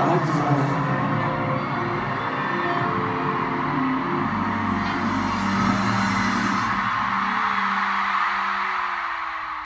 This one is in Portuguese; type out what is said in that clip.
Antes,